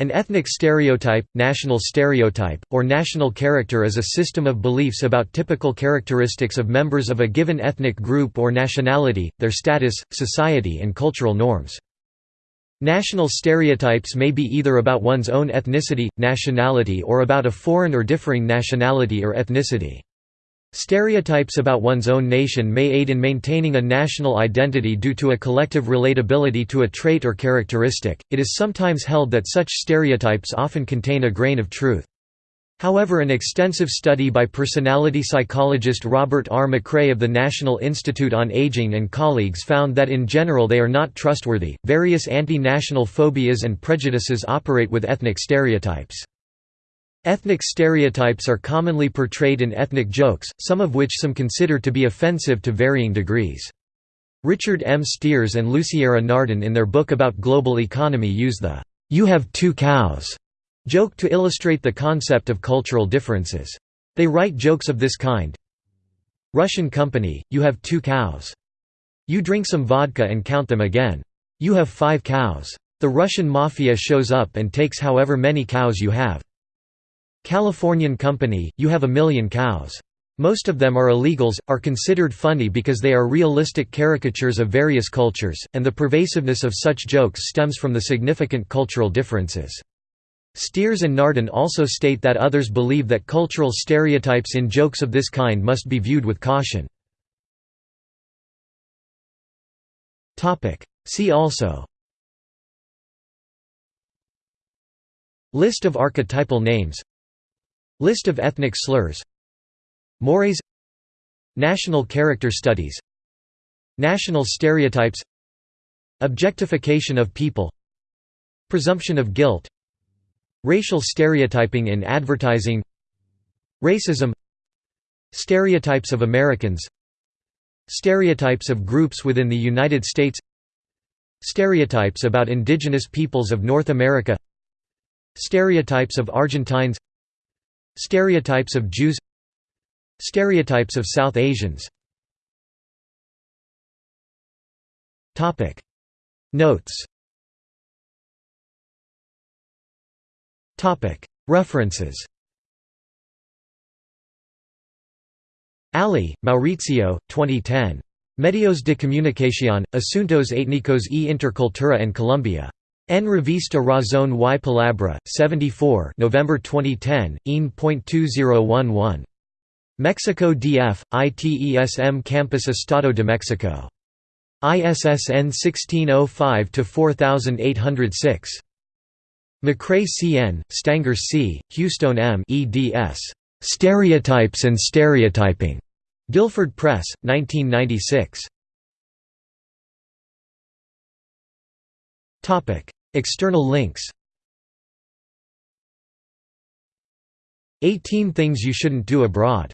An ethnic stereotype, national stereotype, or national character is a system of beliefs about typical characteristics of members of a given ethnic group or nationality, their status, society and cultural norms. National stereotypes may be either about one's own ethnicity, nationality or about a foreign or differing nationality or ethnicity. Stereotypes about one's own nation may aid in maintaining a national identity due to a collective relatability to a trait or characteristic. It is sometimes held that such stereotypes often contain a grain of truth. However an extensive study by personality psychologist Robert R. McCrae of the National Institute on Aging and colleagues found that in general they are not trustworthy. Various anti-national phobias and prejudices operate with ethnic stereotypes. Ethnic stereotypes are commonly portrayed in ethnic jokes, some of which some consider to be offensive to varying degrees. Richard M. Steers and Luciara Nardon in their book about global economy use the "'You have two cows' joke to illustrate the concept of cultural differences. They write jokes of this kind Russian company, you have two cows. You drink some vodka and count them again. You have five cows. The Russian mafia shows up and takes however many cows you have. Californian company, you have a million cows. Most of them are illegals, are considered funny because they are realistic caricatures of various cultures, and the pervasiveness of such jokes stems from the significant cultural differences. Steers and Nardon also state that others believe that cultural stereotypes in jokes of this kind must be viewed with caution. See also List of archetypal names List of ethnic slurs. Mores. National character studies. National stereotypes. Objectification of people. Presumption of guilt. Racial stereotyping in advertising. Racism. Stereotypes of Americans. Stereotypes of groups within the United States. Stereotypes about indigenous peoples of North America. Stereotypes of Argentines Stereotypes of Jews Stereotypes of South Asians. Notes. References. Ali, Maurizio, 2010. Medios de comunicación, asuntos étnicos e intercultura en Colombia. En Revista Razón y Palabra, 74 November 2010, IN.2011. Mexico DF, ITESM Campus Estado de Mexico. ISSN 1605-4806. Macrae C.N., Stangor C., Hewstone M. eds. Stereotypes and Stereotyping. Guilford Press, 1996. External links. 18 Things You Shouldn't Do Abroad